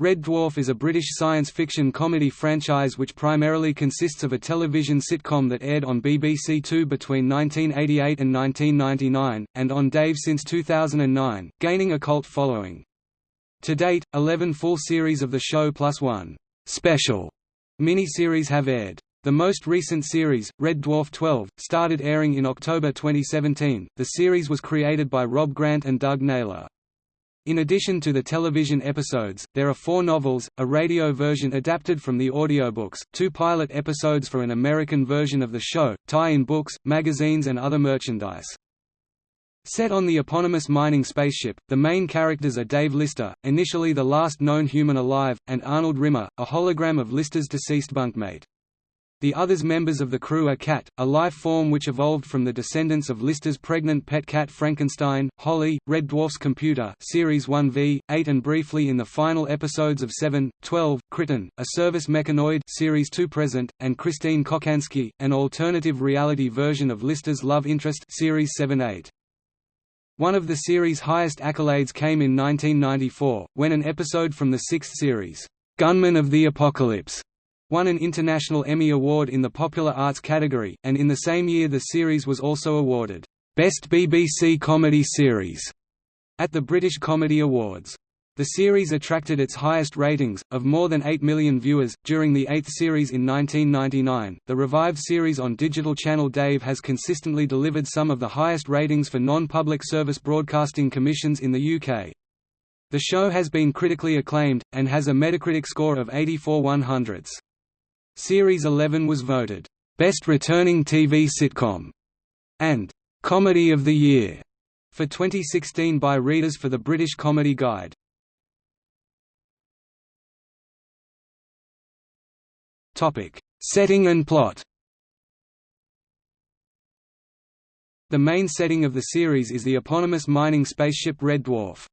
Red Dwarf is a British science fiction comedy franchise which primarily consists of a television sitcom that aired on BBC Two between 1988 and 1999, and on Dave since 2009, gaining a cult following. To date, 11 full series of the show plus one «special» mini-series have aired. The most recent series, Red Dwarf 12, started airing in October 2017. The series was created by Rob Grant and Doug Naylor. In addition to the television episodes, there are four novels, a radio version adapted from the audiobooks, two pilot episodes for an American version of the show, tie-in books, magazines and other merchandise. Set on the eponymous mining spaceship, the main characters are Dave Lister, initially the last known human alive, and Arnold Rimmer, a hologram of Lister's deceased bunkmate. The others members of the crew are Cat, a life form which evolved from the descendants of Lister's pregnant pet cat Frankenstein, Holly, Red Dwarf's computer Series 1V, 8 and briefly in the final episodes of 7, 12, Kryten, a service mechanoid Series 2 present, and Christine Kochanski, an alternative reality version of Lister's love interest Series 7-8. One of the series' highest accolades came in 1994, when an episode from the sixth series, "'Gunmen of the Apocalypse' won an International Emmy Award in the Popular Arts category, and in the same year the series was also awarded, "'Best BBC Comedy Series' at the British Comedy Awards. The series attracted its highest ratings, of more than 8 million viewers, during the eighth series in 1999. The revived series on digital channel Dave has consistently delivered some of the highest ratings for non public service broadcasting commissions in the UK. The show has been critically acclaimed, and has a Metacritic score of 84 100ths. Series 11 was voted, "...best returning TV sitcom", and "...comedy of the year", for 2016 by readers for the British Comedy Guide. Setting and plot The main setting of the series is the eponymous mining spaceship Red Dwarf.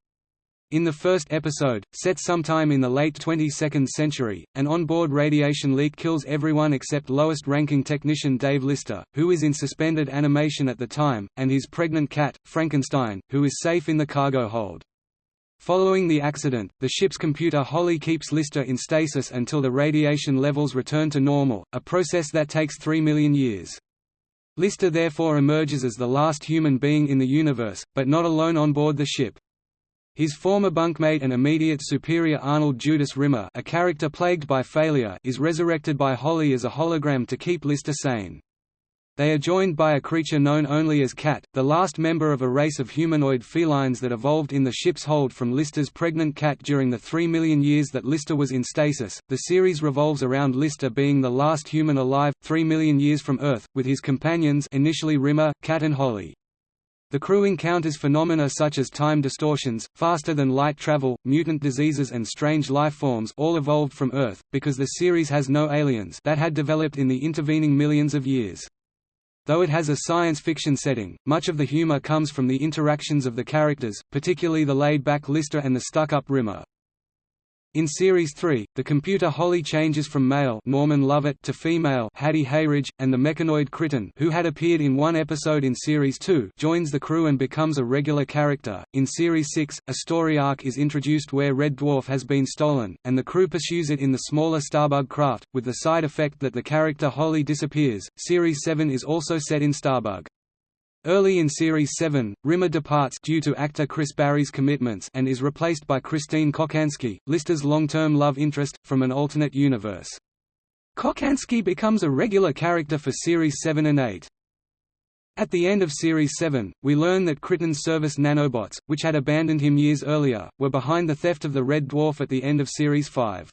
In the first episode, set sometime in the late 22nd century, an onboard radiation leak kills everyone except lowest-ranking technician Dave Lister, who is in suspended animation at the time, and his pregnant cat, Frankenstein, who is safe in the cargo hold. Following the accident, the ship's computer Holly keeps Lister in stasis until the radiation levels return to normal, a process that takes 3 million years. Lister therefore emerges as the last human being in the universe, but not alone on board the ship. His former bunkmate and immediate superior Arnold Judas Rimmer a character plagued by failure is resurrected by Holly as a hologram to keep Lister sane. They are joined by a creature known only as Cat, the last member of a race of humanoid felines that evolved in the ship's hold from Lister's pregnant cat during the three million years that Lister was in stasis. The series revolves around Lister being the last human alive, three million years from Earth, with his companions initially Rimmer, Cat and Holly. The crew encounters phenomena such as time distortions, faster-than-light travel, mutant diseases and strange life forms all evolved from Earth, because the series has no aliens that had developed in the intervening millions of years. Though it has a science fiction setting, much of the humor comes from the interactions of the characters, particularly the laid-back Lister and the stuck-up Rimmer. In Series 3, the computer Holly changes from male Norman Lovett to female Hattie Hayridge, and the mechanoid Kryten who had appeared in one episode in Series 2 joins the crew and becomes a regular character. In Series 6, a story arc is introduced where Red Dwarf has been stolen, and the crew pursues it in the smaller Starbug craft, with the side effect that the character Holly disappears. Series 7 is also set in Starbug. Early in Series 7, Rimmer departs due to actor Chris Barrie's commitments and is replaced by Christine Kochanski, Lister's long-term love interest, from an alternate universe. Kochanski becomes a regular character for Series 7 and 8. At the end of Series 7, we learn that Kryten's service nanobots, which had abandoned him years earlier, were behind the theft of the Red Dwarf at the end of Series 5.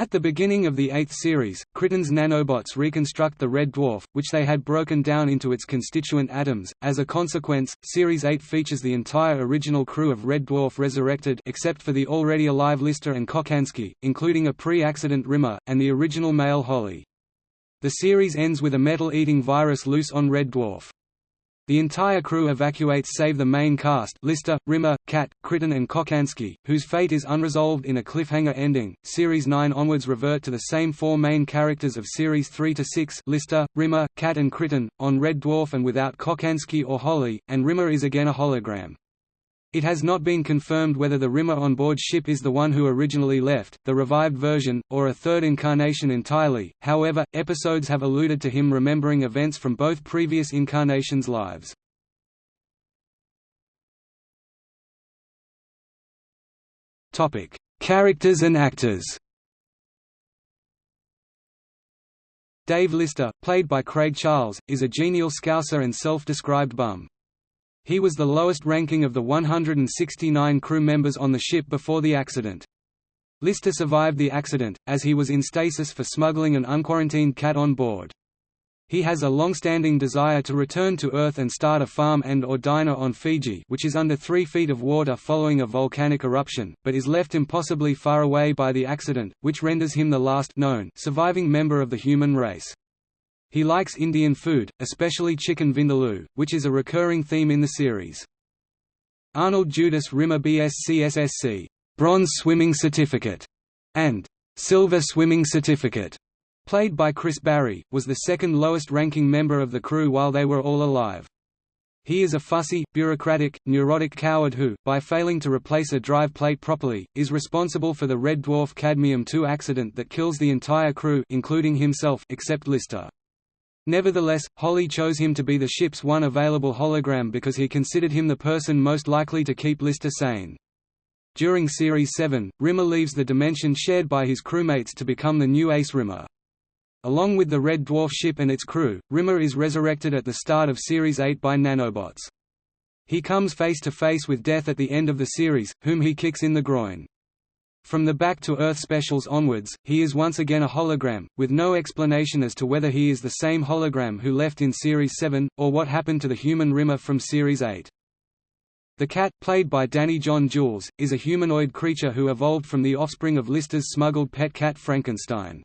At the beginning of the eighth series, Kryten's nanobots reconstruct the red dwarf, which they had broken down into its constituent atoms. As a consequence, Series 8 features the entire original crew of Red Dwarf resurrected except for the already alive Lister and Kochanski, including a pre-accident Rimmer, and the original male Holly. The series ends with a metal-eating virus loose on Red Dwarf. The entire crew evacuates save the main cast Lister, Rimmer, Cat, Kryten and Kochanski, whose fate is unresolved in a cliffhanger ending. Series 9 onwards revert to the same four main characters of Series 3 to 6 Lister, Rimmer, Cat and Kryten, on Red Dwarf and without Kochanski or Holly, and Rimmer is again a hologram. It has not been confirmed whether the Rimmer on board ship is the one who originally left, the revived version, or a third incarnation entirely, however, episodes have alluded to him remembering events from both previous incarnations' lives. Characters and actors Dave Lister, played by Craig Charles, is a genial scouser and self-described bum. He was the lowest ranking of the 169 crew members on the ship before the accident. Lister survived the accident, as he was in stasis for smuggling an unquarantined cat on board. He has a long-standing desire to return to Earth and start a farm and or diner on Fiji which is under 3 feet of water following a volcanic eruption, but is left impossibly far away by the accident, which renders him the last known surviving member of the human race. He likes Indian food, especially chicken vindaloo, which is a recurring theme in the series. Arnold Judas Rimmer BSc Bronze Swimming Certificate, and Silver Swimming Certificate, played by Chris Barrie, was the second lowest ranking member of the crew while they were all alive. He is a fussy, bureaucratic, neurotic coward who, by failing to replace a drive plate properly, is responsible for the Red Dwarf Cadmium-2 accident that kills the entire crew including himself except Lister. Nevertheless, Holly chose him to be the ship's one available hologram because he considered him the person most likely to keep Lister sane. During Series 7, Rimmer leaves the dimension shared by his crewmates to become the new Ace Rimmer. Along with the Red Dwarf ship and its crew, Rimmer is resurrected at the start of Series 8 by nanobots. He comes face to face with death at the end of the series, whom he kicks in the groin. From the Back to Earth specials onwards, he is once again a hologram, with no explanation as to whether he is the same hologram who left in Series 7, or what happened to the human Rimmer from Series 8. The cat, played by Danny John Jules, is a humanoid creature who evolved from the offspring of Lister's smuggled pet cat Frankenstein.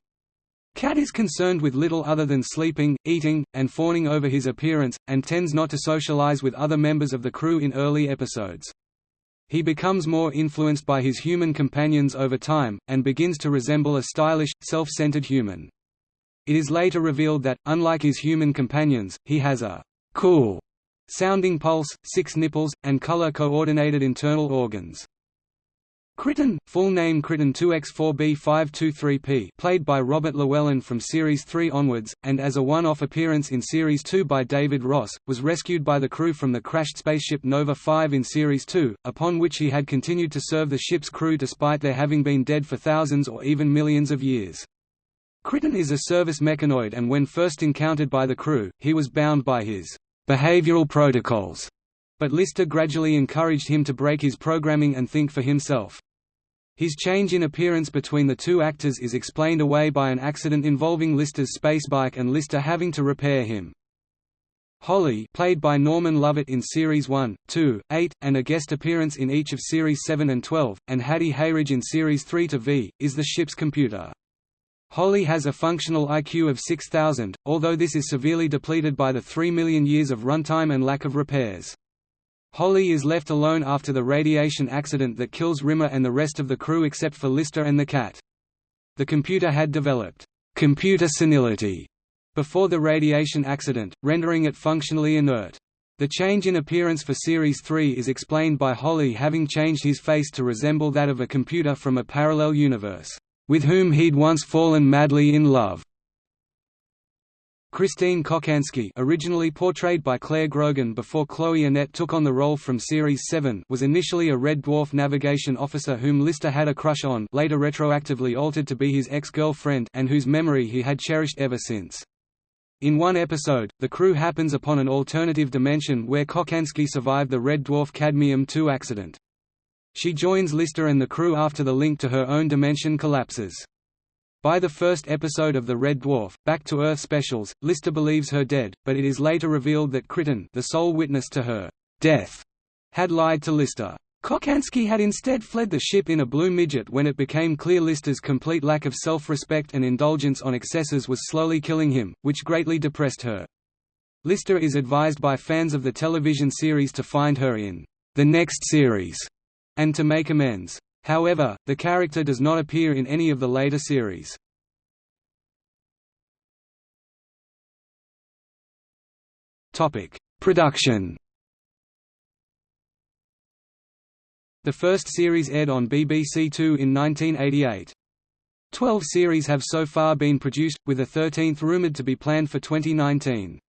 Cat is concerned with little other than sleeping, eating, and fawning over his appearance, and tends not to socialize with other members of the crew in early episodes. He becomes more influenced by his human companions over time, and begins to resemble a stylish, self-centered human. It is later revealed that, unlike his human companions, he has a «cool» sounding pulse, six nipples, and color-coordinated internal organs. Kryten, full name Kryten 2X4B523P played by Robert Llewellyn from Series 3 onwards, and as a one-off appearance in Series 2 by David Ross, was rescued by the crew from the crashed spaceship Nova 5 in Series 2, upon which he had continued to serve the ship's crew despite their having been dead for thousands or even millions of years. Kryten is a service mechanoid and when first encountered by the crew, he was bound by his behavioral protocols but Lister gradually encouraged him to break his programming and think for himself. His change in appearance between the two actors is explained away by an accident involving Lister's spacebike and Lister having to repair him. Holly played by Norman Lovett in Series 1, 2, 8, and a guest appearance in each of Series 7 and 12, and Hattie Hayridge in Series 3 to V, is the ship's computer. Holly has a functional IQ of 6000, although this is severely depleted by the 3 million years of runtime and lack of repairs. Holly is left alone after the radiation accident that kills Rimmer and the rest of the crew except for Lister and the cat. The computer had developed computer senility before the radiation accident, rendering it functionally inert. The change in appearance for Series 3 is explained by Holly having changed his face to resemble that of a computer from a parallel universe, with whom he'd once fallen madly in love. Christine Kochanski originally portrayed by Clare Grogan before Chloe Annette took on the role from Series 7 was initially a Red Dwarf navigation officer whom Lister had a crush on later retroactively altered to be his ex-girlfriend and whose memory he had cherished ever since. In one episode, the crew happens upon an alternative dimension where Kochanski survived the Red Dwarf Cadmium-2 accident. She joins Lister and the crew after the link to her own dimension collapses. By the first episode of The Red Dwarf, Back to Earth specials, Lister believes her dead, but it is later revealed that Kryten the sole witness to her death, had lied to Lister. Kochanski had instead fled the ship in a blue midget when it became clear Lister's complete lack of self-respect and indulgence on excesses was slowly killing him, which greatly depressed her. Lister is advised by fans of the television series to find her in the next series, and to make amends. However, the character does not appear in any of the later series. Production The first series aired on BBC Two in 1988. Twelve series have so far been produced, with a thirteenth rumoured to be planned for 2019.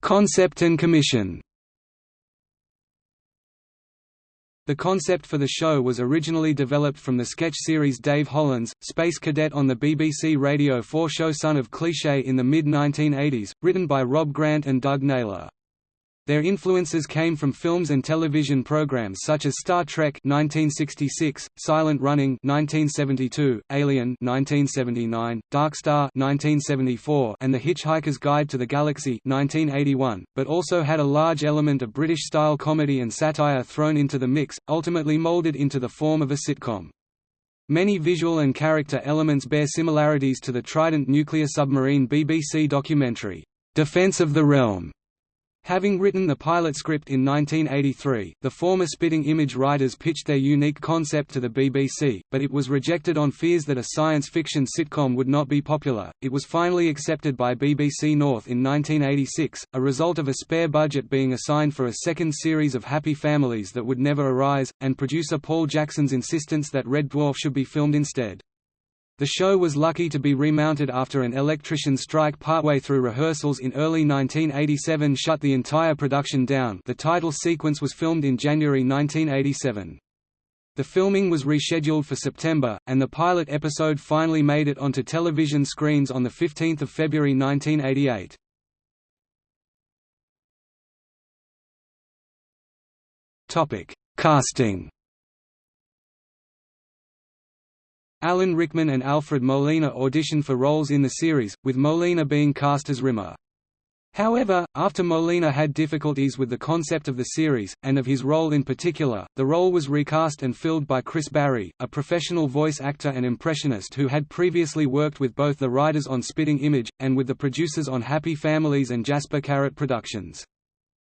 Concept and commission The concept for the show was originally developed from the sketch series Dave Hollins, Space Cadet on the BBC Radio 4 show Son of Cliché in the mid-1980s, written by Rob Grant and Doug Naylor. Their influences came from films and television programs such as Star Trek 1966, Silent Running 1972, Alien 1979, Dark Star 1974, and The Hitchhiker's Guide to the Galaxy 1981, but also had a large element of British-style comedy and satire thrown into the mix, ultimately molded into the form of a sitcom. Many visual and character elements bear similarities to the Trident nuclear submarine BBC documentary, Defence of the Realm, Having written the pilot script in 1983, the former Spitting Image writers pitched their unique concept to the BBC, but it was rejected on fears that a science fiction sitcom would not be popular. It was finally accepted by BBC North in 1986, a result of a spare budget being assigned for a second series of Happy Families that would never arise, and producer Paul Jackson's insistence that Red Dwarf should be filmed instead. The show was lucky to be remounted after an electrician strike partway through rehearsals in early 1987 shut the entire production down the title sequence was filmed in January 1987. The filming was rescheduled for September, and the pilot episode finally made it onto television screens on 15 February 1988. Casting Alan Rickman and Alfred Molina auditioned for roles in the series, with Molina being cast as Rimmer. However, after Molina had difficulties with the concept of the series, and of his role in particular, the role was recast and filled by Chris Barrie, a professional voice actor and impressionist who had previously worked with both the writers on Spitting Image, and with the producers on Happy Families and Jasper Carrott Productions.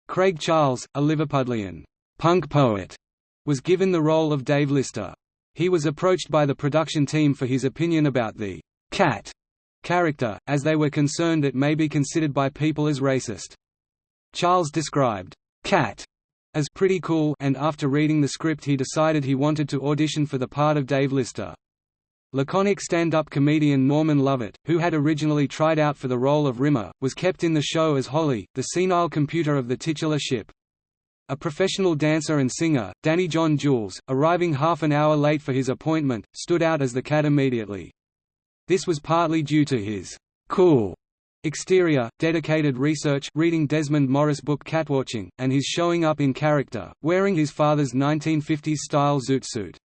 Craig Charles, a Liverpudlian punk poet, was given the role of Dave Lister. He was approached by the production team for his opinion about the cat character, as they were concerned it may be considered by people as racist. Charles described cat as pretty cool and after reading the script he decided he wanted to audition for the part of Dave Lister. Laconic stand-up comedian Norman Lovett, who had originally tried out for the role of Rimmer, was kept in the show as Holly, the senile computer of the titular ship. A professional dancer and singer, Danny John Jules, arriving half an hour late for his appointment, stood out as the cat immediately. This was partly due to his cool exterior, dedicated research reading Desmond Morris book Catwatching, and his showing up in character, wearing his father's 1950s-style zoot suit.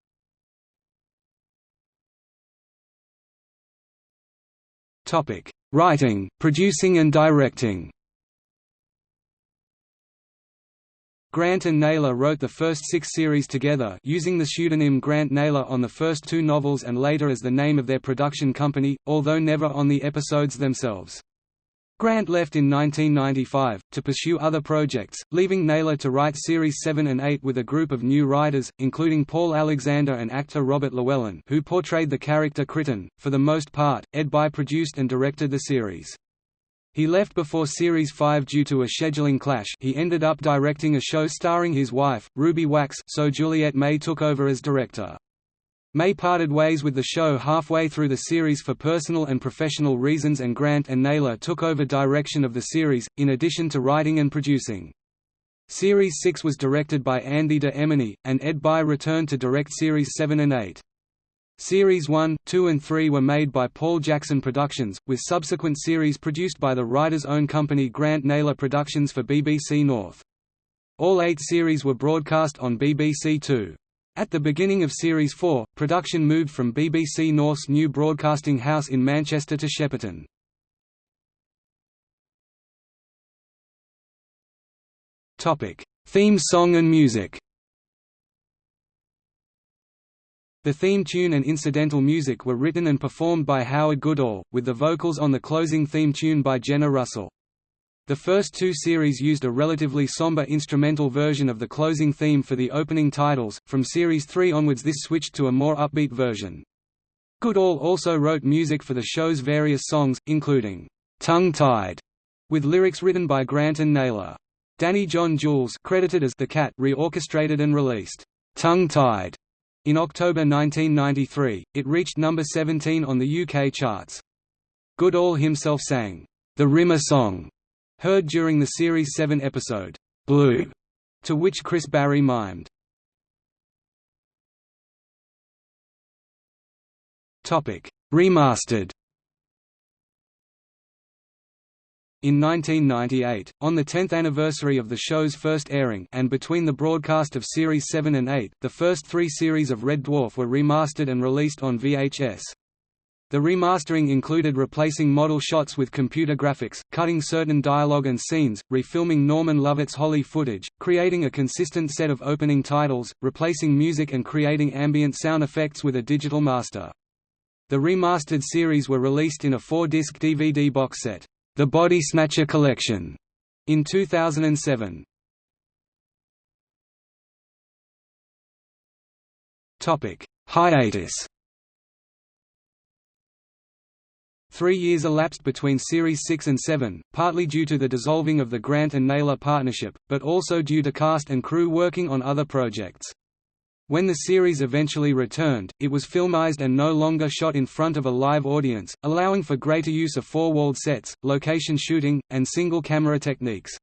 Writing, producing and directing Grant and Naylor wrote the first six series together using the pseudonym Grant Naylor on the first two novels and later as the name of their production company, although never on the episodes themselves. Grant left in 1995, to pursue other projects, leaving Naylor to write Series 7 and 8 with a group of new writers, including Paul Alexander and actor Robert Llewellyn who portrayed the character Kryten. For the most part, Ed Bye produced and directed the series. He left before Series 5 due to a scheduling clash he ended up directing a show starring his wife, Ruby Wax so Juliet May took over as director. May parted ways with the show halfway through the series for personal and professional reasons and Grant and Naylor took over direction of the series, in addition to writing and producing. Series 6 was directed by Andy de Emmony, and Ed Bye returned to direct Series 7 and 8. Series 1, 2 and 3 were made by Paul Jackson Productions, with subsequent series produced by the writer's own company Grant Naylor Productions for BBC North. All eight series were broadcast on BBC Two. At the beginning of Series 4, production moved from BBC North's new broadcasting house in Manchester to Shepperton. Theme song and music The theme tune and incidental music were written and performed by Howard Goodall, with the vocals on the closing theme tune by Jenna Russell. The first two series used a relatively somber instrumental version of the closing theme for the opening titles, from Series 3 onwards this switched to a more upbeat version. Goodall also wrote music for the show's various songs, including, "'Tongue Tied' with lyrics written by Grant and Naylor. Danny John Jules credited as the Cat reorchestrated and released Tongue-Tied in October 1993. It reached number 17 on the UK charts. Goodall himself sang the Rimmer song, heard during the series 7 episode Blue, to which Chris Barrie mimed. Remastered. In 1998, on the 10th anniversary of the show's first airing and between the broadcast of Series 7 and 8, the first three series of Red Dwarf were remastered and released on VHS. The remastering included replacing model shots with computer graphics, cutting certain dialogue and scenes, refilming Norman Lovett's Holly footage, creating a consistent set of opening titles, replacing music and creating ambient sound effects with a digital master. The remastered series were released in a four-disc DVD box set, The Body Snatcher Collection, in 2007. Topic: Hiatus Three years elapsed between Series 6 and 7, partly due to the dissolving of the Grant and Naylor partnership, but also due to cast and crew working on other projects. When the series eventually returned, it was filmized and no longer shot in front of a live audience, allowing for greater use of four-walled sets, location shooting, and single-camera techniques.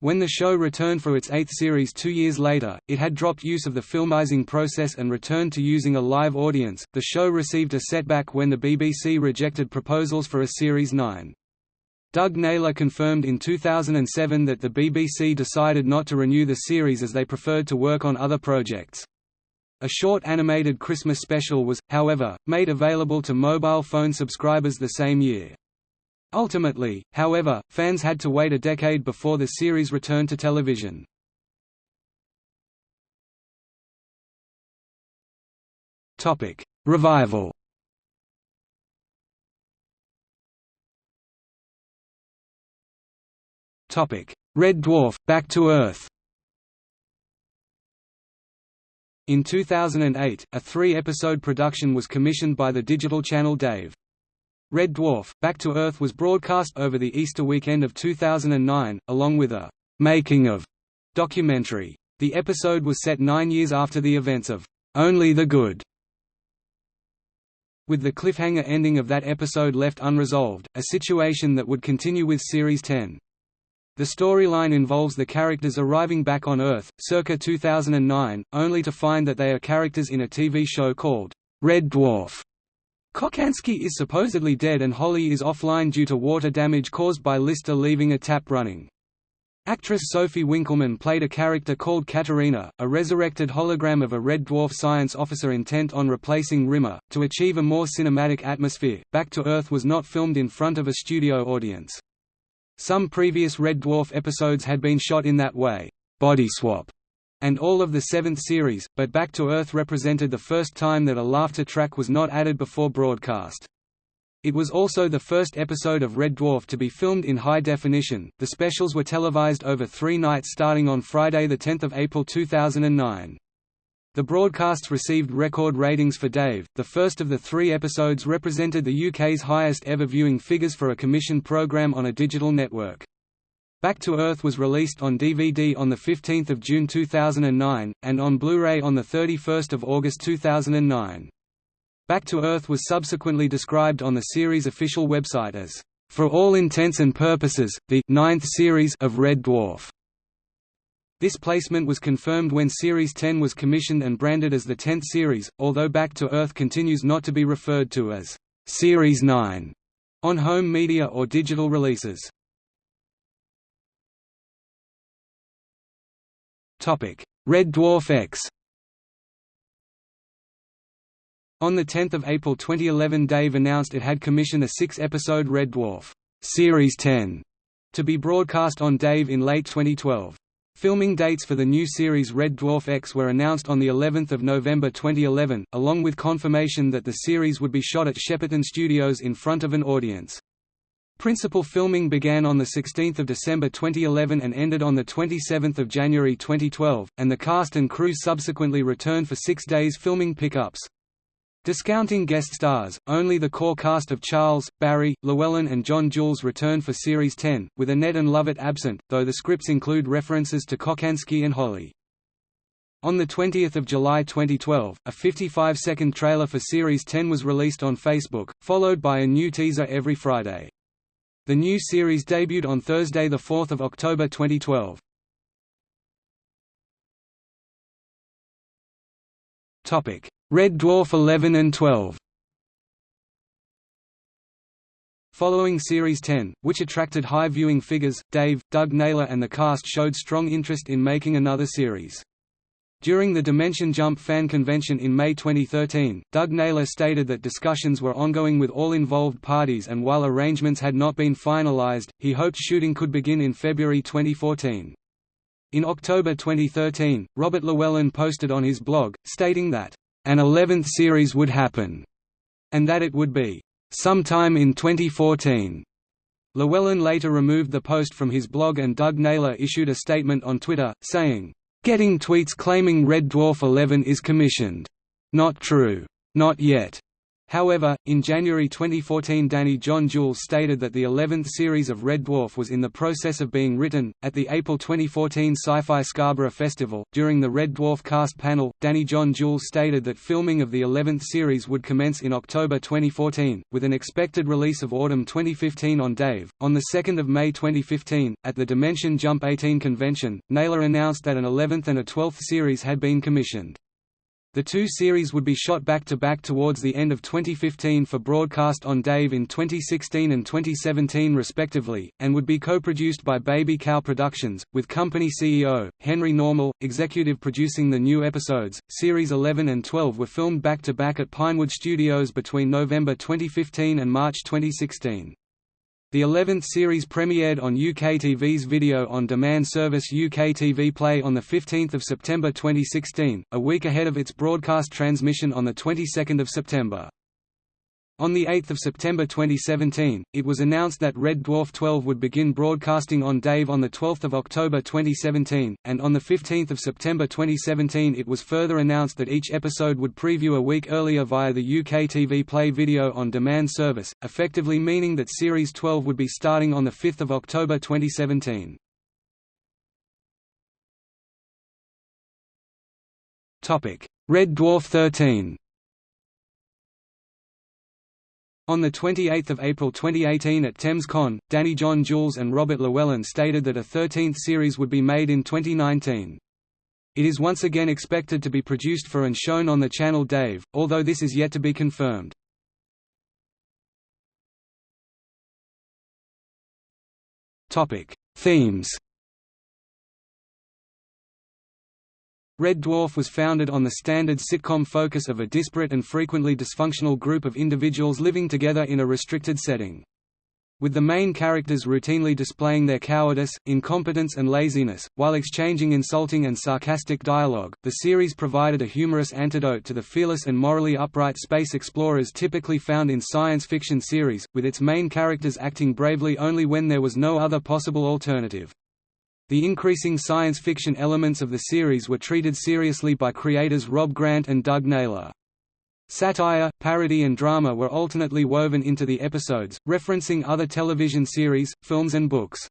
When the show returned for its eighth series two years later, it had dropped use of the filmizing process and returned to using a live audience. The show received a setback when the BBC rejected proposals for a Series 9. Doug Naylor confirmed in 2007 that the BBC decided not to renew the series as they preferred to work on other projects. A short animated Christmas special was, however, made available to mobile phone subscribers the same year. Ultimately, however, fans had to wait a decade before the series returned to television. Topic: Revival. Topic: Red Dwarf: Back to Earth. In 2008, a three-episode production was commissioned by the digital channel Dave. Red Dwarf, Back to Earth was broadcast over the Easter weekend of 2009, along with a «making of» documentary. The episode was set nine years after the events of «Only the Good», with the cliffhanger ending of that episode left unresolved, a situation that would continue with Series 10. The storyline involves the characters arriving back on Earth, circa 2009, only to find that they are characters in a TV show called Red Dwarf. Kochanski is supposedly dead and Holly is offline due to water damage caused by Lister leaving a tap running. Actress Sophie Winkleman played a character called Katerina, a resurrected hologram of a Red Dwarf science officer intent on replacing Rimmer. To achieve a more cinematic atmosphere, Back to Earth was not filmed in front of a studio audience. Some previous Red Dwarf episodes had been shot in that way. Body swap and all of the seventh series, but Back to Earth represented the first time that a laughter track was not added before broadcast. It was also the first episode of Red Dwarf to be filmed in high definition. The specials were televised over three nights starting on Friday 10 April 2009. The broadcasts received record ratings for Dave. The first of the three episodes represented the UK's highest ever viewing figures for a commissioned programme on a digital network. Back to Earth was released on DVD on 15 June 2009, and on Blu-ray on 31 August 2009. Back to Earth was subsequently described on the series' official website as, "...for all intents and purposes, the ninth series of Red Dwarf." This placement was confirmed when Series 10 was commissioned and branded as the 10th series, although Back to Earth continues not to be referred to as Series 9 on home media or digital releases. Topic: Red Dwarf X On 10 April 2011 Dave announced it had commissioned a six-episode Red Dwarf Series 10 to be broadcast on Dave in late 2012. Filming dates for the new series Red Dwarf X were announced on the 11th of November 2011, along with confirmation that the series would be shot at Shepperton Studios in front of an audience. Principal filming began on the 16th of December 2011 and ended on the 27th of January 2012, and the cast and crew subsequently returned for six days filming pickups. Discounting guest stars, only the core cast of Charles, Barrie, Llewellyn and John Jules return for Series 10, with Annette and Lovett absent, though the scripts include references to Kochanski and Holly. On 20 July 2012, a 55-second trailer for Series 10 was released on Facebook, followed by a new teaser every Friday. The new series debuted on Thursday 4 October 2012. Red Dwarf 11 and 12 Following Series 10, which attracted high viewing figures, Dave, Doug Naylor and the cast showed strong interest in making another series. During the Dimension Jump fan convention in May 2013, Doug Naylor stated that discussions were ongoing with all involved parties and while arrangements had not been finalized, he hoped shooting could begin in February 2014. In October 2013, Robert Llewellyn posted on his blog, stating that, "...an 11th series would happen," and that it would be, "...sometime in 2014." Llewellyn later removed the post from his blog and Doug Naylor issued a statement on Twitter, saying, "...getting tweets claiming Red Dwarf 11 is commissioned. Not true. Not yet. However, in January 2014 Danny John Jules stated that the 11th series of Red Dwarf was in the process of being written. At the April 2014 Sci-Fi Scarborough Festival, during the Red Dwarf cast panel, Danny John Jules stated that filming of the 11th series would commence in October 2014, with an expected release of autumn 2015 on Dave. On 2 May 2015, at the Dimension Jump 18 convention, Naylor announced that an 11th and a 12th series had been commissioned. The two series would be shot back-to-back -back towards the end of 2015 for broadcast on Dave in 2016 and 2017 respectively, and would be co-produced by Baby Cow Productions, with company CEO, Henry Normal, executive producing the new episodes. Series 11 and 12 were filmed back-to-back -back at Pinewood Studios between November 2015 and March 2016. The 11th series premiered on UKTV's video-on-demand service UKTV Play on 15 September 2016, a week ahead of its broadcast transmission on the 22nd of September. On 8 September 2017, it was announced that Red Dwarf 12 would begin broadcasting on Dave on 12 October 2017, and on 15 September 2017 it was further announced that each episode would preview a week earlier via the UK TV Play video on demand service, effectively meaning that Series 12 would be starting on 5 October 2017. Red Dwarf 13 On 28 April 2018 at ThamesCon, Danny John Jules and Robert Llewellyn stated that a 13th series would be made in 2019. It is once again expected to be produced for and shown on the channel Dave, although this is yet to be confirmed. Themes Red Dwarf was founded on the standard sitcom focus of a disparate and frequently dysfunctional group of individuals living together in a restricted setting. With the main characters routinely displaying their cowardice, incompetence and laziness, while exchanging insulting and sarcastic dialogue, the series provided a humorous antidote to the fearless and morally upright space explorers typically found in science fiction series, with its main characters acting bravely only when there was no other possible alternative. The increasing science fiction elements of the series were treated seriously by creators Rob Grant and Doug Naylor. Satire, parody and drama were alternately woven into the episodes, referencing other television series, films and books.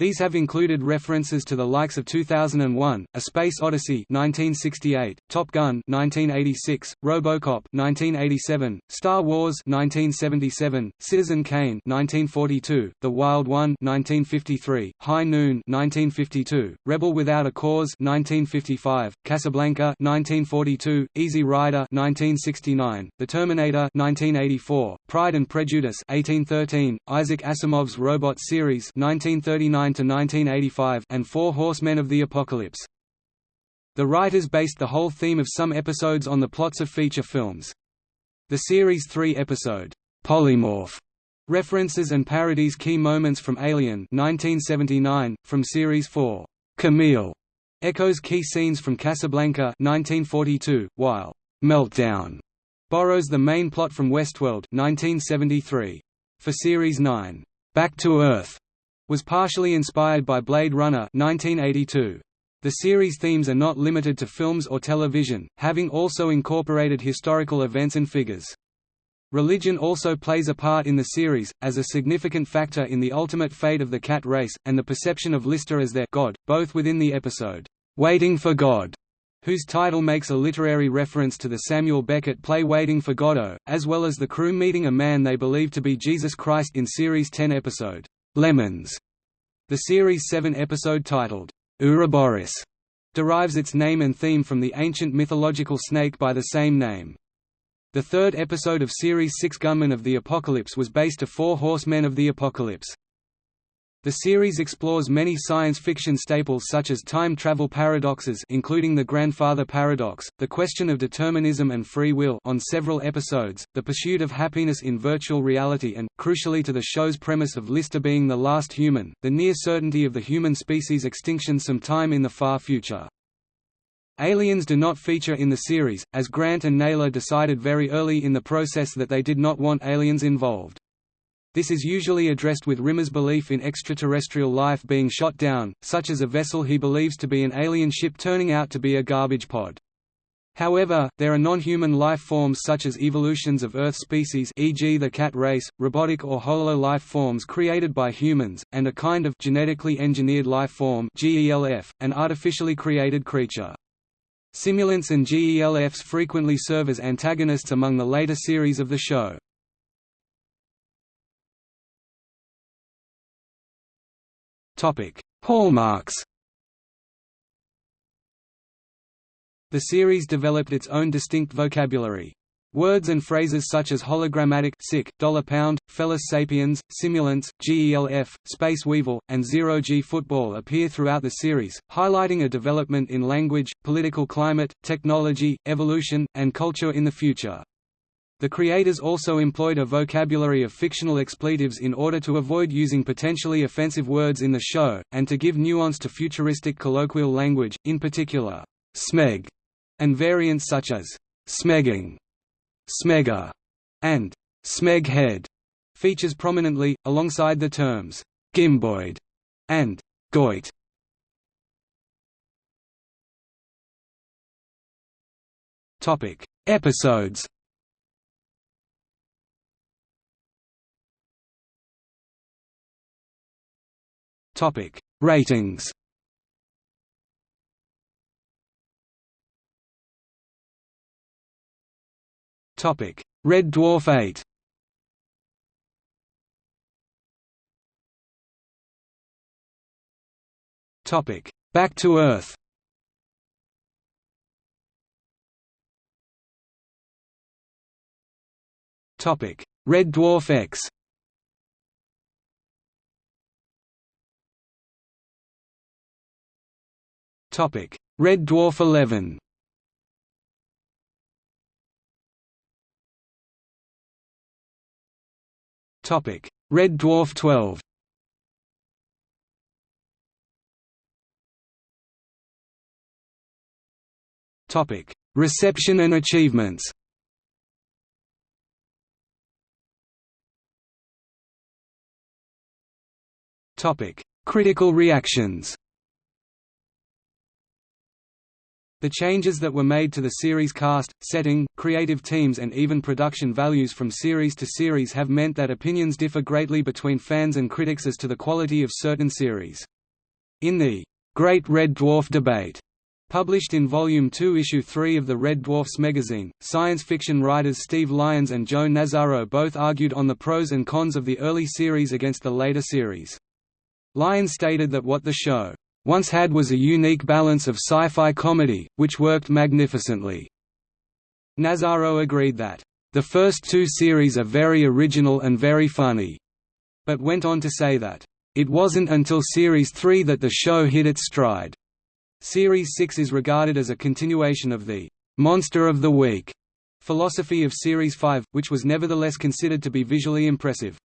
These have included references to the likes of 2001, A Space Odyssey 1968, Top Gun 1986, RoboCop 1987, Star Wars 1977, Citizen Kane 1942, The Wild One 1953, High Noon 1952, Rebel Without a Cause 1955, Casablanca 1942, Easy Rider 1969, The Terminator 1984, Pride and Prejudice 1813, Isaac Asimov's Robot series 1939 1985 and Four Horsemen of the Apocalypse. The writers based the whole theme of some episodes on the plots of feature films. The series' three-episode, Polymorph, references and parodies key moments from Alien 1979, from Series 4, Camille, echoes key scenes from Casablanca 1942, while Meltdown borrows the main plot from Westworld 1973. For Series 9, Back to Earth was partially inspired by Blade Runner 1982. The series themes are not limited to films or television, having also incorporated historical events and figures. Religion also plays a part in the series, as a significant factor in the ultimate fate of the cat race, and the perception of Lister as their God, both within the episode, "'Waiting for God' whose title makes a literary reference to the Samuel Beckett play Waiting for Godot, as well as the crew meeting a man they believe to be Jesus Christ in Series 10 episode, "'Lemons'. The Series 7 episode titled, Ouroboros derives its name and theme from the ancient mythological snake by the same name. The third episode of Series 6 Gunmen of the Apocalypse was based to Four Horsemen of the Apocalypse. The series explores many science fiction staples such as time travel paradoxes including the grandfather paradox, the question of determinism and free will on several episodes, the pursuit of happiness in virtual reality and, crucially to the show's premise of Lister being the last human, the near certainty of the human species' extinction sometime in the far future. Aliens do not feature in the series, as Grant and Naylor decided very early in the process that they did not want aliens involved. This is usually addressed with Rimmer's belief in extraterrestrial life being shot down, such as a vessel he believes to be an alien ship turning out to be a garbage pod. However, there are non-human life forms such as evolutions of Earth species e.g. the cat race, robotic or holo life forms created by humans, and a kind of genetically engineered life form GELF, an artificially created creature. Simulants and GELFs frequently serve as antagonists among the later series of the show. Hallmarks The series developed its own distinct vocabulary. Words and phrases such as hologrammatic sick, dollar pound, Felis sapiens, simulants, GELF, space weevil, and zero-G football appear throughout the series, highlighting a development in language, political climate, technology, evolution, and culture in the future. The creators also employed a vocabulary of fictional expletives in order to avoid using potentially offensive words in the show, and to give nuance to futuristic colloquial language, in particular, smeg, and variants such as smegging, smegger, and smeghead features prominently, alongside the terms gimboid and goit. Episodes Topic: Ratings. Topic: Red Dwarf 8. Topic: Back to Earth. Topic: Red Dwarf X. Topic: Red Dwarf 11. Topic: Red Dwarf 12. Topic: Reception and achievements. Topic: Critical reactions. The changes that were made to the series cast, setting, creative teams and even production values from series to series have meant that opinions differ greatly between fans and critics as to the quality of certain series. In the Great Red Dwarf Debate, Published in Volume 2 Issue 3 of the Red Dwarf Smegazine, science fiction writers Steve Lyons and Joe Nazzaro both argued on the pros and cons of the early series against the later series. Lyons stated that what the show once had was a unique balance of sci-fi comedy, which worked magnificently. Nazzaro agreed that, "...the first two series are very original and very funny," but went on to say that, "...it wasn't until Series 3 that the show hit its stride." Series 6 is regarded as a continuation of the "...monster of the week." philosophy of Series 5, which was nevertheless considered to be visually impressive.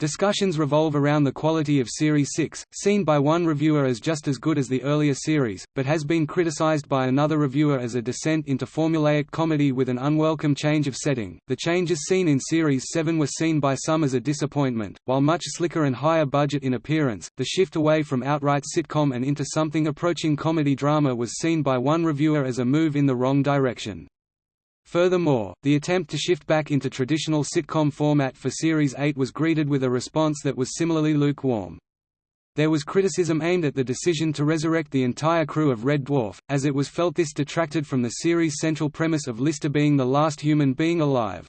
Discussions revolve around the quality of Series 6, seen by one reviewer as just as good as the earlier series, but has been criticized by another reviewer as a descent into formulaic comedy with an unwelcome change of setting. The changes seen in Series 7 were seen by some as a disappointment, while much slicker and higher budget in appearance. The shift away from outright sitcom and into something approaching comedy drama was seen by one reviewer as a move in the wrong direction. Furthermore, the attempt to shift back into traditional sitcom format for Series 8 was greeted with a response that was similarly lukewarm. There was criticism aimed at the decision to resurrect the entire crew of Red Dwarf, as it was felt this detracted from the series' central premise of Lister being the last human being alive.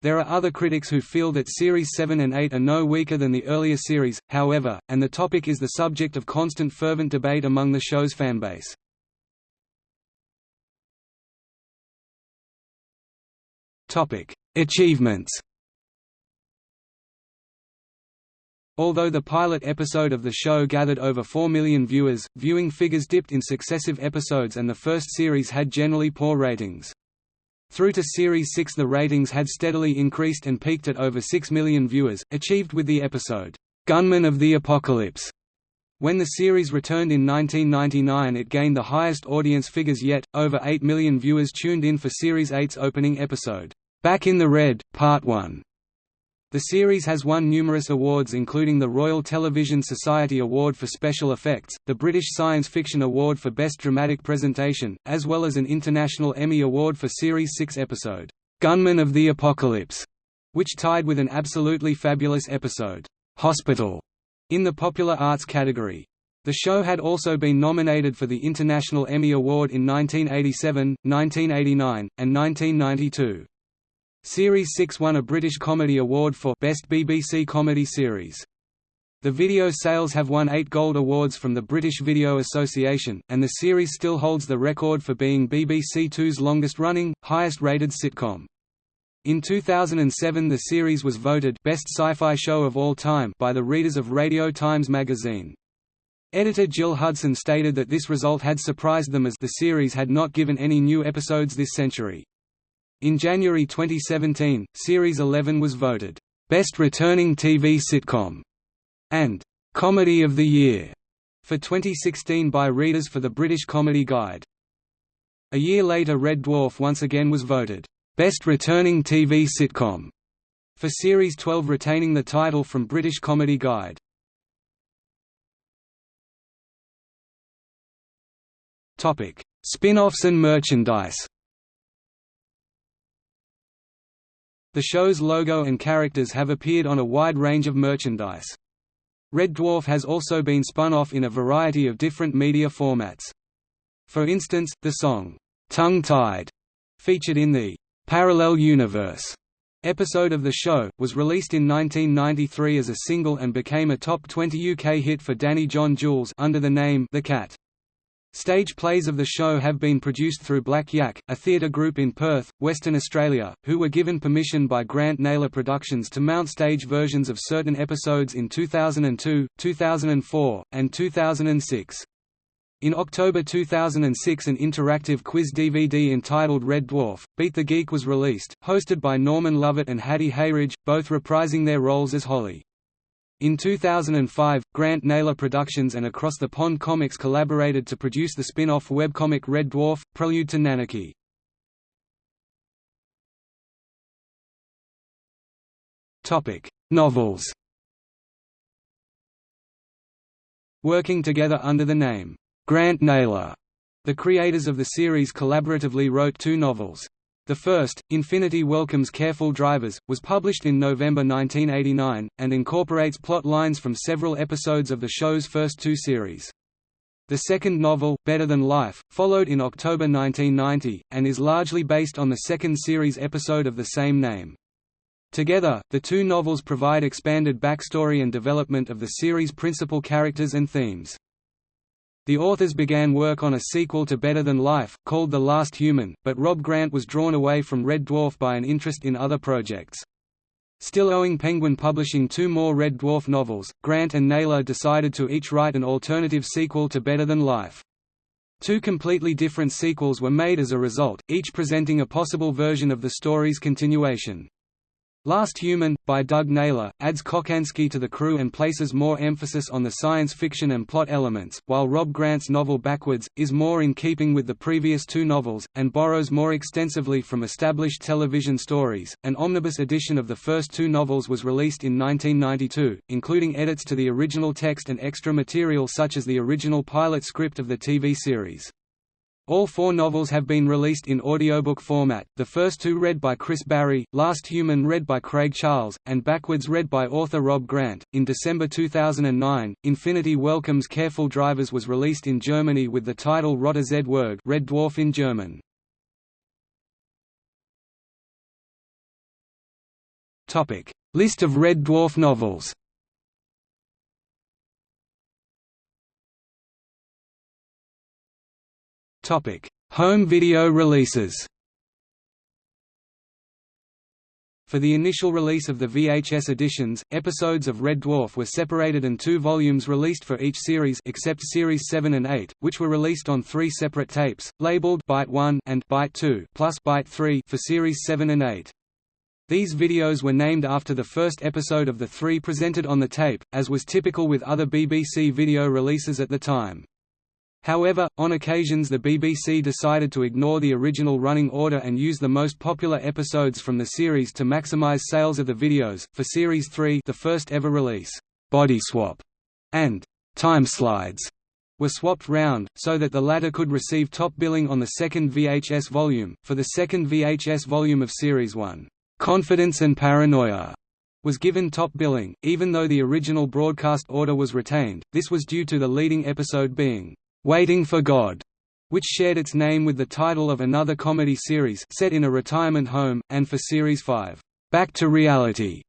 There are other critics who feel that Series 7 and 8 are no weaker than the earlier series, however, and the topic is the subject of constant fervent debate among the show's fanbase. Achievements. Although the pilot episode of the show gathered over 4 million viewers, viewing figures dipped in successive episodes and the first series had generally poor ratings. Through to Series 6 the ratings had steadily increased and peaked at over 6 million viewers, achieved with the episode, "'Gunmen of the Apocalypse' When the series returned in 1999 it gained the highest audience figures yet, over 8 million viewers tuned in for Series 8's opening episode. Back in the Red, Part 1. The series has won numerous awards including the Royal Television Society Award for Special Effects, the British Science Fiction Award for Best Dramatic Presentation, as well as an International Emmy Award for Series 6 episode, "'Gunmen of the Apocalypse", which tied with an absolutely fabulous episode, "'Hospital", in the Popular Arts category. The show had also been nominated for the International Emmy Award in 1987, 1989, and 1992. Series 6 won a British Comedy Award for Best BBC Comedy Series. The video sales have won eight gold awards from the British Video Association, and the series still holds the record for being BBC Two's longest-running, highest-rated sitcom. In 2007 the series was voted Best Sci-Fi Show of All Time by the readers of Radio Times magazine. Editor Gill Hudson stated that this result had surprised them as the series had not given any new episodes this century. In January 2017, Series 11 was voted, "...best returning TV sitcom", and "...comedy of the year", for 2016 by readers for the British Comedy Guide. A year later Red Dwarf once again was voted, "...best returning TV sitcom", for Series 12 retaining the title from British Comedy Guide. Spin-offs and merchandise The show's logo and characters have appeared on a wide range of merchandise. Red Dwarf has also been spun off in a variety of different media formats. For instance, the song, "'Tongue Tied' featured in the "'Parallel Universe' episode of the show, was released in 1993 as a single and became a top 20 UK hit for Danny John Jules under the name The Cat. Stage plays of the show have been produced through Black Yak, a theatre group in Perth, Western Australia, who were given permission by Grant Naylor Productions to mount stage versions of certain episodes in 2002, 2004, and 2006. In October 2006 an interactive quiz DVD entitled Red Dwarf, Beat the Geek was released, hosted by Norman Lovett and Hattie Hayridge, both reprising their roles as Holly. In 2005, Grant Naylor Productions and Across the Pond Comics collaborated to produce the spin-off webcomic Red Dwarf, Prelude to Nanarchy. Novels Working together under the name, Grant Naylor, the creators of the series collaboratively wrote two novels. The first, Infinity Welcomes Careful Drivers, was published in November 1989, and incorporates plot lines from several episodes of the show's first two series. The second novel, Better Than Life, followed in October 1990, and is largely based on the second series episode of the same name. Together, the two novels provide expanded backstory and development of the series' principal characters and themes. The authors began work on a sequel to Better Than Life, called The Last Human, but Rob Grant was drawn away from Red Dwarf by an interest in other projects. Still owing Penguin Publishing two more Red Dwarf novels, Grant and Naylor decided to each write an alternative sequel to Better Than Life. Two completely different sequels were made as a result, each presenting a possible version of the story's continuation. Last Human, by Doug Naylor, adds Kochanski to the crew and places more emphasis on the science fiction and plot elements, while Rob Grant's novel Backwards, is more in keeping with the previous two novels, and borrows more extensively from established television stories. An omnibus edition of the first two novels was released in 1992, including edits to the original text and extra material such as the original pilot script of the TV series. All four novels have been released in audiobook format, the first two read by Chris Barrie, Last Human read by Craig Charles, and Backwards read by author Rob Grant. In December 2009, Infinity Welcomes Careful Drivers was released in Germany with the title Roter Zwerg Red Dwarf in German. List of Red Dwarf novels Topic: Home video releases. For the initial release of the VHS editions, episodes of Red Dwarf were separated and two volumes released for each series except Series 7 and 8, which were released on three separate tapes, labeled Byte 1 and Byte 2 plus Byte 3 for Series 7 and 8. These videos were named after the first episode of the three presented on the tape, as was typical with other BBC video releases at the time. However, on occasions the BBC decided to ignore the original running order and use the most popular episodes from the series to maximize sales of the videos. For Series 3, the first ever release, Body Swap and Time Slides were swapped round, so that the latter could receive top billing on the second VHS volume. For the second VHS volume of Series 1, Confidence and Paranoia was given top billing, even though the original broadcast order was retained. This was due to the leading episode being Waiting for God, which shared its name with the title of another comedy series set in a retirement home, and for Series 5, Back to Reality,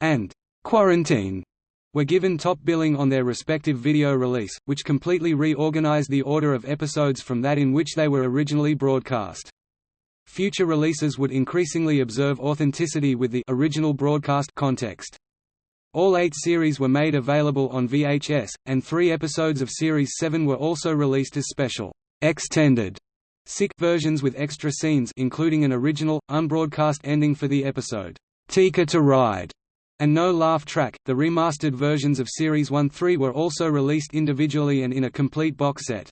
and Quarantine, were given top billing on their respective video release, which completely reorganized the order of episodes from that in which they were originally broadcast. Future releases would increasingly observe authenticity with the original broadcast context. All eight series were made available on VHS, and three episodes of Series 7 were also released as special, extended sick versions with extra scenes including an original, unbroadcast ending for the episode, Tikka to Ride, and no laugh track. The remastered versions of Series 1-3 were also released individually and in a complete box set.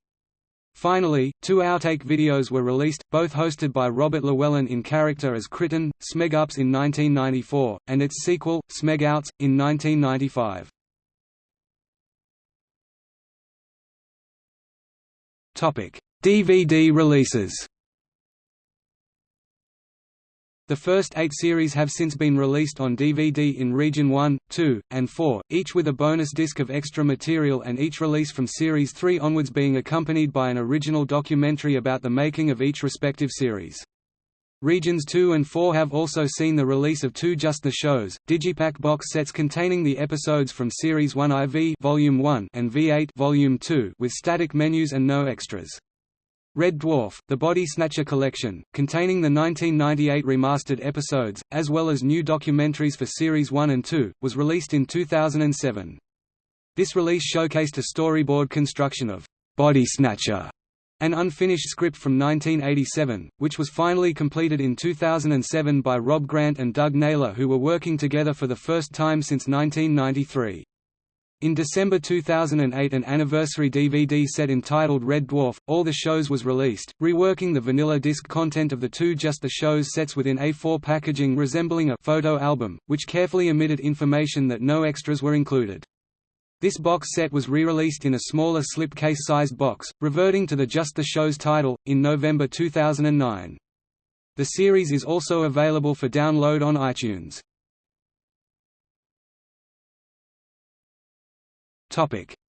Finally, two outtake videos were released, both hosted by Robert Llewellyn in character as Kryten, Smegups in 1994, and its sequel, Smegouts, in 1995. DVD releases the first eight series have since been released on DVD in Region 1, 2, and 4, each with a bonus disc of extra material and each release from Series 3 onwards being accompanied by an original documentary about the making of each respective series. Regions 2 and 4 have also seen the release of two Just the Shows, Digipack box sets containing the episodes from Series 1 IV Volume 1 and V8 Volume 2 with static menus and no extras. Red Dwarf, The Body Snatcher Collection, containing the 1998 remastered episodes, as well as new documentaries for Series 1 and 2, was released in 2007. This release showcased a storyboard construction of Body Snatcher, an unfinished script from 1987, which was finally completed in 2007 by Rob Grant and Doug Naylor who were working together for the first time since 1993. In December 2008 an anniversary DVD set entitled Red Dwarf, All the Shows was released, reworking the vanilla disc content of the two Just the Shows sets within A4 packaging resembling a photo album, which carefully omitted information that no extras were included. This box set was re-released in a smaller slipcase-sized box, reverting to the Just the Shows title, in November 2009. The series is also available for download on iTunes.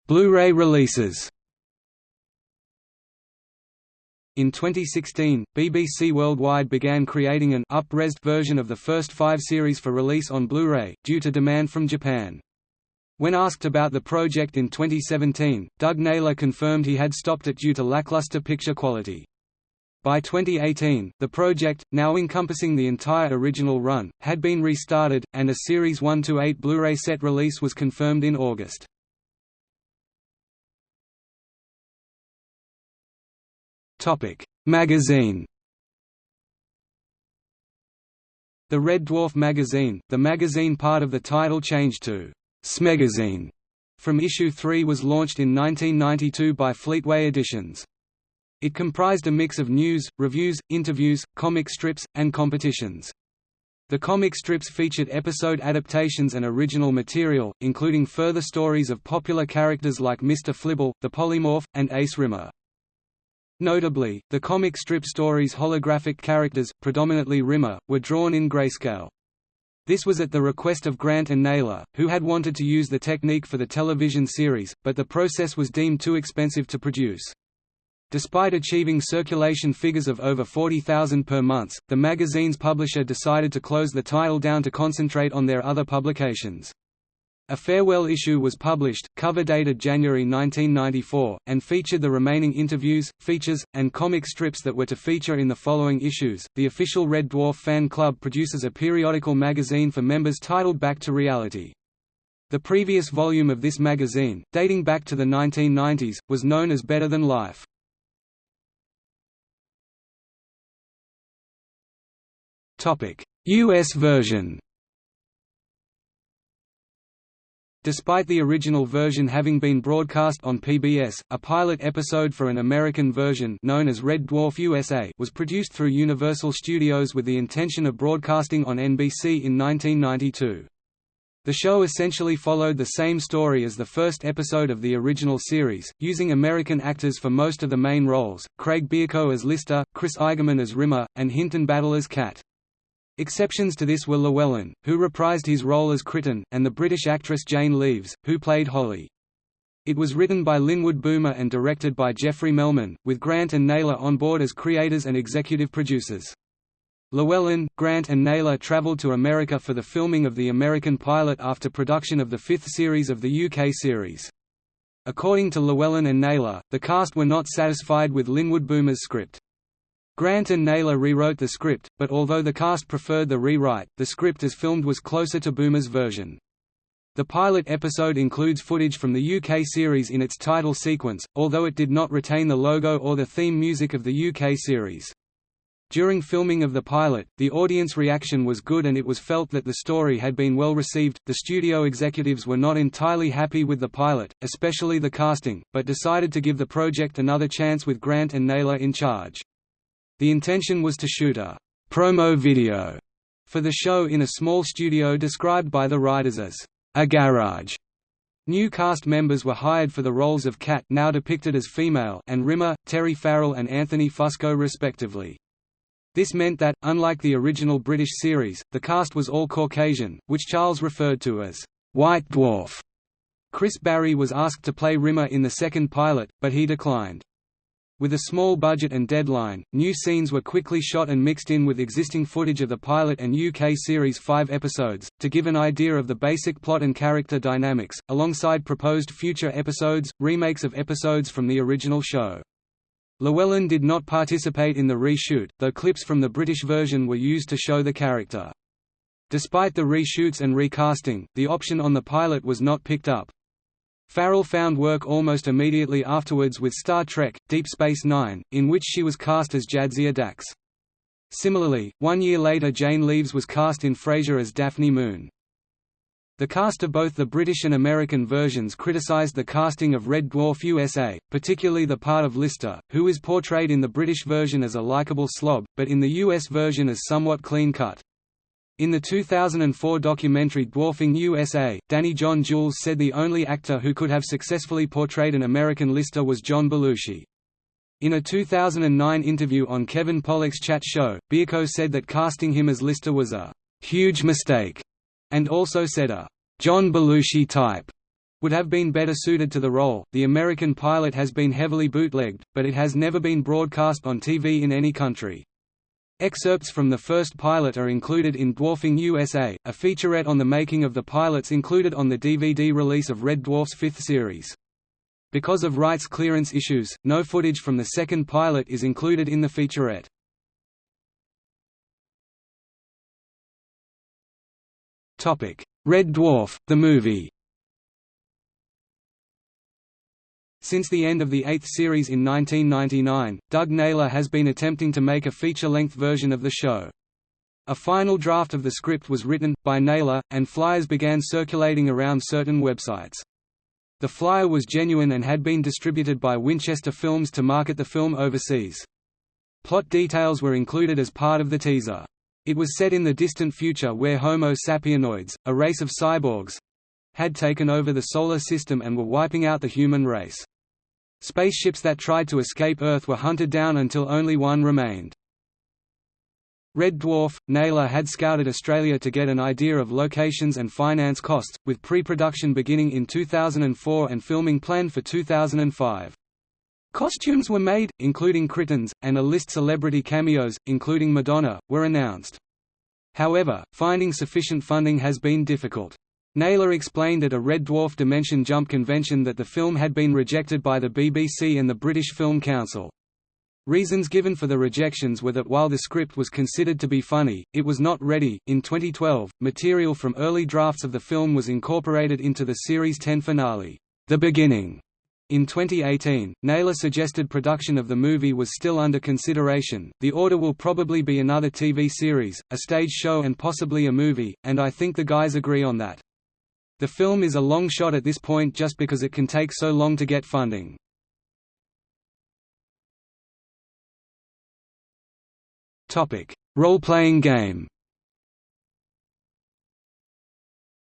Blu-ray releases. In 2016, BBC Worldwide began creating an up-resed version of the first five series for release on Blu-ray, due to demand from Japan. When asked about the project in 2017, Doug Naylor confirmed he had stopped it due to lackluster picture quality. By 2018, the project, now encompassing the entire original run, had been restarted, and a Series 1–8 Blu-ray set release was confirmed in August. Topic: Magazine. The Red Dwarf magazine, the magazine part of the title changed to Smegazine from issue 3 was launched in 1992 by Fleetway Editions. It comprised a mix of news, reviews, interviews, comic strips, and competitions. The comic strips featured episode adaptations and original material, including further stories of popular characters like Mr. Flibble, the Polymorph, and Ace Rimmer. Notably, the comic strip stories' holographic characters, predominantly Rimmer, were drawn in grayscale. This was at the request of Grant and Naylor, who had wanted to use the technique for the television series, but the process was deemed too expensive to produce. Despite achieving circulation figures of over 40,000 per month, the magazine's publisher decided to close the title down to concentrate on their other publications. A farewell issue was published, cover dated January 1994, and featured the remaining interviews, features, and comic strips that were to feature in the following issues. The official Red Dwarf fan club produces a periodical magazine for members titled Back to Reality. The previous volume of this magazine, dating back to the 1990s, was known as Better Than Life. US version Despite the original version having been broadcast on PBS, a pilot episode for an American version known as Red Dwarf USA was produced through Universal Studios with the intention of broadcasting on NBC in 1992. The show essentially followed the same story as the first episode of the original series, using American actors for most of the main roles, Craig Bierko as Lister, Chris Eigeman as Rimmer, and Hinton Battle as Cat. Exceptions to this were Llewellyn, who reprised his role as Kryten, and the British actress Jane Leeves, who played Holly. It was written by Linwood Boomer and directed by Jeffrey Melman, with Grant and Naylor on board as creators and executive producers. Llewellyn, Grant and Naylor travelled to America for the filming of the American pilot after production of the fifth series of the UK series. According to Llewellyn and Naylor, the cast were not satisfied with Linwood Boomer's script. Grant and Naylor rewrote the script, but although the cast preferred the rewrite, the script as filmed was closer to Boomer's version. The pilot episode includes footage from the UK series in its title sequence, although it did not retain the logo or the theme music of the UK series. During filming of the pilot, the audience reaction was good and it was felt that the story had been well received. The studio executives were not entirely happy with the pilot, especially the casting, but decided to give the project another chance with Grant and Naylor in charge. The intention was to shoot a «promo video» for the show in a small studio described by the writers as «a garage». New cast members were hired for the roles of Cat now depicted as female and Rimmer, Terry Farrell and Anthony Fusco respectively. This meant that, unlike the original British series, the cast was all Caucasian, which Charles referred to as «White Dwarf». Chris Barrie was asked to play Rimmer in the second pilot, but he declined. With a small budget and deadline, new scenes were quickly shot and mixed in with existing footage of the pilot and UK series five episodes, to give an idea of the basic plot and character dynamics, alongside proposed future episodes, remakes of episodes from the original show. Llewellyn did not participate in the reshoot, though clips from the British version were used to show the character. Despite the reshoots and recasting, the option on the pilot was not picked up, Farrell found work almost immediately afterwards with Star Trek, Deep Space Nine, in which she was cast as Jadzia Dax. Similarly, one year later Jane Leeves was cast in Frasier as Daphne Moon. The cast of both the British and American versions criticised the casting of Red Dwarf USA, particularly the part of Lister, who is portrayed in the British version as a likable slob, but in the US version as somewhat clean-cut. In the 2004 documentary Dwarfing USA, Danny John Jules said the only actor who could have successfully portrayed an American Lister was John Belushi. In a 2009 interview on Kevin Pollak's Chat Show, Bierko said that casting him as Lister was a «huge mistake», and also said a «John Belushi type» would have been better suited to the role. The American pilot has been heavily bootlegged, but it has never been broadcast on TV in any country. Excerpts from the first pilot are included in Dwarfing USA, a featurette on the making of the pilots included on the DVD release of Red Dwarf's fifth series. Because of rights clearance issues, no footage from the second pilot is included in the featurette. Red Dwarf, the movie Since the end of the eighth series in 1999, Doug Naylor has been attempting to make a feature-length version of the show. A final draft of the script was written, by Naylor, and flyers began circulating around certain websites. The flyer was genuine and had been distributed by Winchester Films to market the film overseas. Plot details were included as part of the teaser. It was set in the distant future where Homo sapienoids, a race of cyborgs, had taken over the Solar System and were wiping out the human race. Spaceships that tried to escape Earth were hunted down until only one remained. Red Dwarf – Naylor had scouted Australia to get an idea of locations and finance costs, with pre-production beginning in 2004 and filming planned for 2005. Costumes were made, including Kryten's, and a list celebrity cameos, including Madonna, were announced. However, finding sufficient funding has been difficult. Naylor explained at a Red Dwarf Dimension Jump convention that the film had been rejected by the BBC and the British Film Council. Reasons given for the rejections were that while the script was considered to be funny, it was not ready. In 2012, material from early drafts of the film was incorporated into the Series 10 finale, The Beginning. In 2018, Naylor suggested production of the movie was still under consideration. The order will probably be another TV series, a stage show, and possibly a movie, and I think the guys agree on that. The film is a long shot at this point just because it can take so long to get funding. Role-playing game.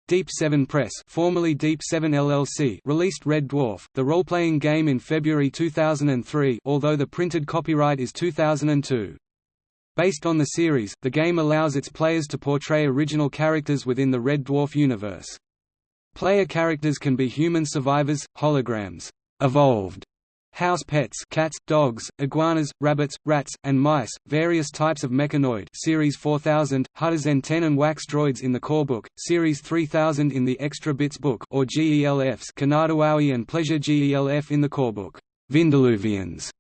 Deep 7 Press, formerly Deep 7 LLC, released Red Dwarf, the role-playing game in February 2003, although the printed copyright is 2002. Based on the series, the game allows its players to portray original characters within the Red Dwarf universe. Player characters can be human survivors, holograms, evolved House pets cats, dogs, iguanas, rabbits, rats, and mice, various types of mechanoid Series 4000, Hudzen 10 and Wax droids in the core book, Series 3000 in the Extra Bits book or GELFs Kinitawowi and Pleasure GELF in the core book, Vindaloovians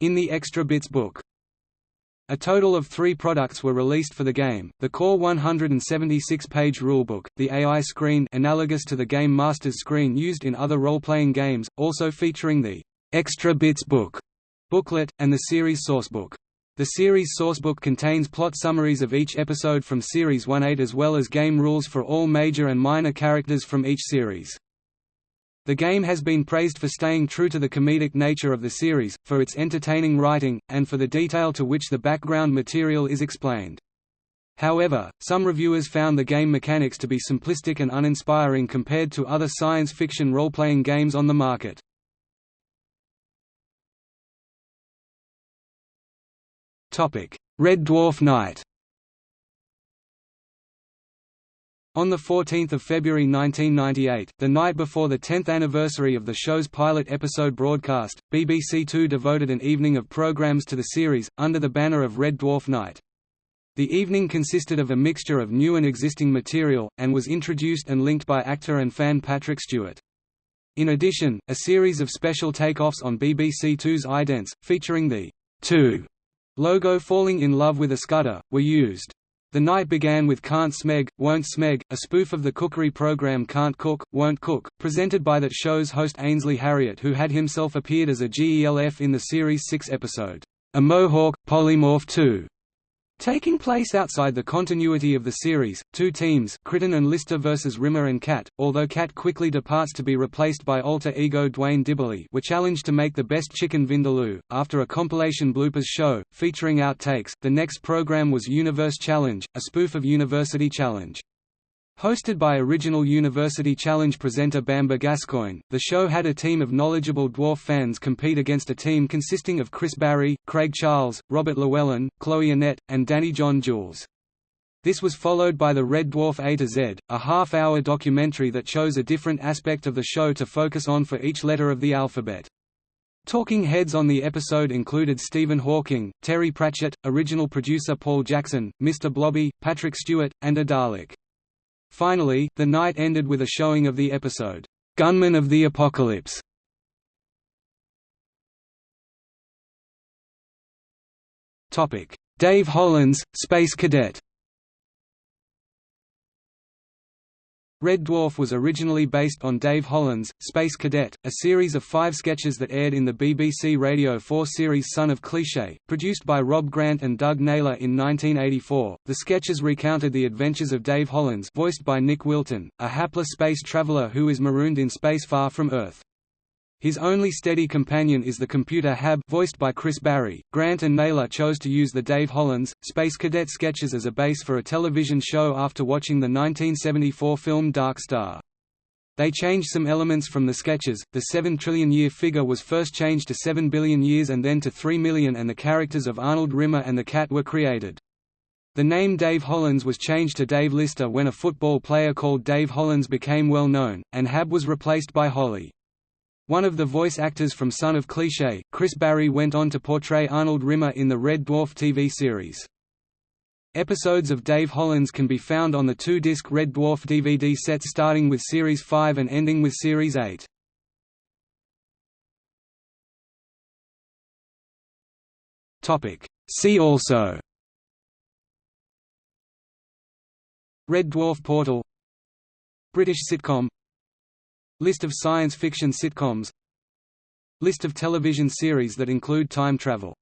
in the Extra Bits book. A total of three products were released for the game, the core 176-page rulebook, the AI screen analogous to the Game Master's screen used in other role-playing games, also featuring the Extra Bits book booklet, and the series sourcebook. The series sourcebook contains plot summaries of each episode from Series 1-8 as well as game rules for all major and minor characters from each series. The game has been praised for staying true to the comedic nature of the series, for its entertaining writing, and for the detail to which the background material is explained. However, some reviewers found the game mechanics to be simplistic and uninspiring compared to other science fiction role-playing games on the market. Red Dwarf Night On 14 February 1998, the night before the 10th anniversary of the show's pilot episode broadcast, BBC Two devoted an evening of programmes to the series, under the banner of Red Dwarf Night. The evening consisted of a mixture of new and existing material, and was introduced and linked by actor and fan Patrick Stewart. In addition, a series of special takeoffs on BBC Two's idents, featuring the Two logo Falling in Love with a Skutter, were used. The night began with Can't Smeg, Won't Smeg, a spoof of the cookery program Can't Cook, Won't Cook, presented by that show's host Ainsley Harriott who had himself appeared as a GELF in the series' 6 episode, Emohawk, Polymorph 2. Taking place outside the continuity of the series, two teams Kryten and Lister vs Rimmer and Cat, although Cat quickly departs to be replaced by alter ego Duane Dibbley were challenged to make the best chicken vindaloo. After a compilation bloopers show, featuring outtakes, the next program was Universe Challenge, a spoof of University Challenge. Hosted by original University Challenge presenter Bamber Gascoigne, the show had a team of knowledgeable dwarf fans compete against a team consisting of Chris Barrie, Craig Charles, Robert Llewellyn, Chloe Annett, and Danny John Jules. This was followed by the Red Dwarf A to Z, a half-hour documentary that chose a different aspect of the show to focus on for each letter of the alphabet. Talking heads on the episode included Stephen Hawking, Terry Pratchett, original producer Paul Jackson, Mr. Blobby, Patrick Stewart, and a Dalek. Finally, the night ended with a showing of the episode, "'Gunmen of the Apocalypse". Dave Hollins, Space Cadet Red Dwarf was originally based on Dave Hollins Space Cadet, a series of five sketches that aired in the BBC Radio 4 series Son of Cliché, produced by Rob Grant and Doug Naylor in 1984. The sketches recounted the adventures of Dave Hollins, voiced by Nick Wilton, a hapless space traveler who is marooned in space far from Earth. His only steady companion is the computer Hab voiced by Chris Barrie. Grant and Naylor chose to use the Dave Hollins, Space Cadet sketches as a base for a television show after watching the 1974 film Dark Star. They changed some elements from the sketches, the 7 trillion year figure was first changed to 7 billion years and then to 3 million and the characters of Arnold Rimmer and the cat were created. The name Dave Hollins was changed to Dave Lister when a football player called Dave Hollins became well known, and Hab was replaced by Holly. One of the voice actors from Son of Cliché, Chris Barrie went on to portray Arnold Rimmer in the Red Dwarf TV series. Episodes of Dave Hollins can be found on the two-disc Red Dwarf DVD sets starting with Series 5 and ending with Series 8. See also Red Dwarf Portal British sitcom List of science fiction sitcoms List of television series that include time travel